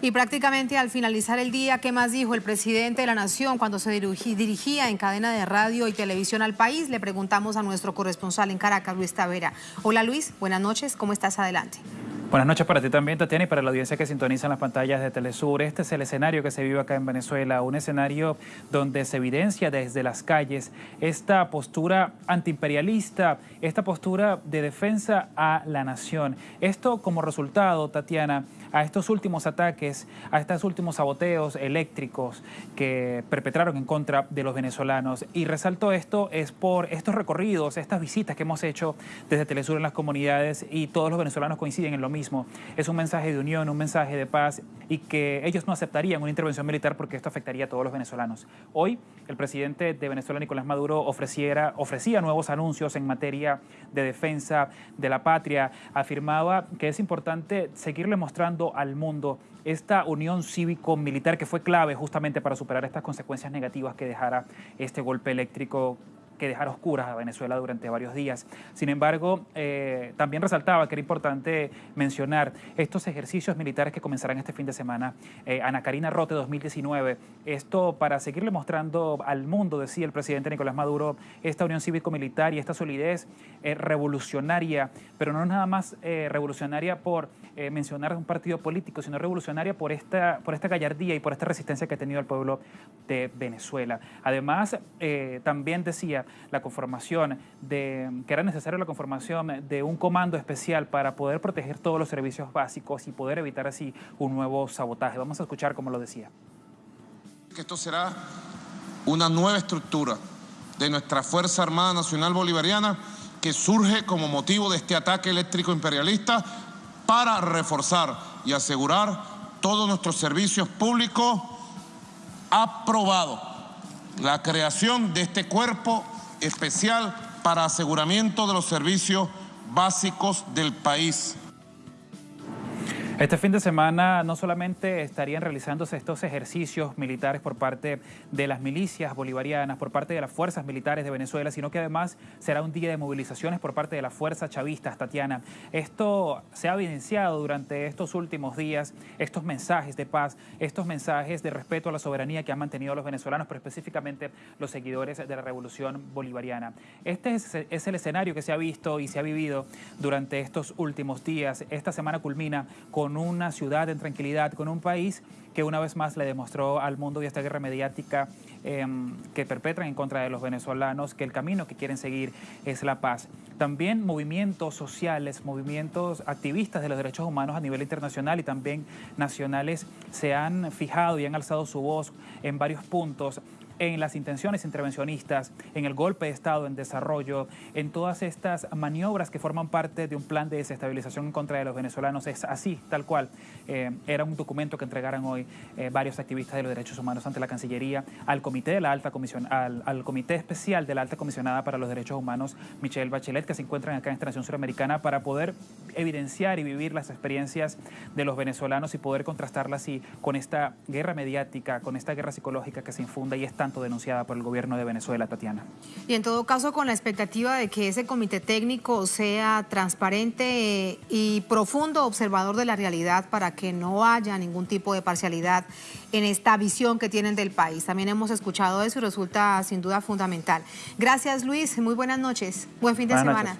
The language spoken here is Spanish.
Y prácticamente al finalizar el día, ¿qué más dijo el presidente de la Nación cuando se dirigía en cadena de radio y televisión al país? Le preguntamos a nuestro corresponsal en Caracas, Luis Tavera. Hola Luis, buenas noches, ¿cómo estás? Adelante. Buenas noches para ti también, Tatiana, y para la audiencia que sintoniza en las pantallas de Telesur. Este es el escenario que se vive acá en Venezuela, un escenario donde se evidencia desde las calles esta postura antiimperialista, esta postura de defensa a la nación. Esto como resultado, Tatiana, a estos últimos ataques, a estos últimos saboteos eléctricos que perpetraron en contra de los venezolanos. Y resalto esto es por estos recorridos, estas visitas que hemos hecho desde Telesur en las comunidades y todos los venezolanos coinciden en lo mismo. Es un mensaje de unión, un mensaje de paz y que ellos no aceptarían una intervención militar porque esto afectaría a todos los venezolanos. Hoy el presidente de Venezuela, Nicolás Maduro, ofreciera, ofrecía nuevos anuncios en materia de defensa de la patria. Afirmaba que es importante seguirle mostrando al mundo esta unión cívico-militar que fue clave justamente para superar estas consecuencias negativas que dejara este golpe eléctrico que dejar oscuras a Venezuela durante varios días. Sin embargo, eh, también resaltaba que era importante mencionar estos ejercicios militares que comenzarán este fin de semana. Eh, Ana Karina Rote 2019, esto para seguirle mostrando al mundo, decía el presidente Nicolás Maduro, esta unión cívico-militar y esta solidez eh, revolucionaria, pero no nada más revolucionaria por mencionar un partido político, sino revolucionaria por esta, por esta gallardía y por esta resistencia que ha tenido el pueblo de Venezuela. Además, también decía la conformación de, que era necesaria la conformación de un comando especial para poder proteger todos los servicios básicos y poder evitar así un nuevo sabotaje. Vamos a escuchar cómo lo decía. Esto será una nueva estructura de nuestra Fuerza Armada Nacional Bolivariana que surge como motivo de este ataque eléctrico imperialista para reforzar y asegurar todos nuestros servicios públicos aprobado la creación de este cuerpo especial para aseguramiento de los servicios básicos del país. Este fin de semana no solamente estarían realizándose estos ejercicios militares por parte de las milicias bolivarianas, por parte de las fuerzas militares de Venezuela, sino que además será un día de movilizaciones por parte de las fuerzas chavistas, Tatiana. Esto se ha evidenciado durante estos últimos días, estos mensajes de paz, estos mensajes de respeto a la soberanía que han mantenido los venezolanos, pero específicamente los seguidores de la revolución bolivariana. Este es, el escenario que se ha visto y se ha vivido durante estos últimos días. Esta semana culmina con con una ciudad en tranquilidad, con un país que una vez más le demostró al mundo y esta guerra mediática em, que perpetran en contra de los venezolanos que el camino que quieren seguir es la paz. También movimientos sociales, movimientos activistas de los derechos humanos a nivel internacional y también nacionales se han fijado y han alzado su voz en varios puntos en las intenciones intervencionistas, en el golpe de Estado en desarrollo, en todas estas maniobras que forman parte de un plan de desestabilización en contra de los venezolanos. Es así, tal cual. Eh, era un documento que entregaran hoy eh, varios activistas de los derechos humanos ante la Cancillería al Comité de la Alta Comisión, al, Comité Especial de la Alta Comisionada para los Derechos Humanos, Michelle Bachelet, que se encuentran acá en esta nación suramericana para poder evidenciar y vivir las experiencias de los venezolanos y poder contrastarlas así con esta guerra mediática, con esta guerra psicológica que se infunda y es denunciada por el gobierno de Venezuela, Tatiana. Y en todo caso, con la expectativa de que ese comité técnico sea transparente y profundo observador de la realidad para que no haya ningún tipo de parcialidad en esta visión que tienen del país. También hemos escuchado eso y resulta sin duda fundamental. Gracias, Luis. Muy buenas noches. Buen fin de semana.